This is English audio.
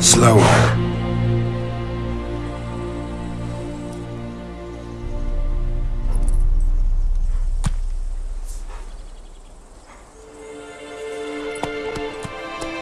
slower.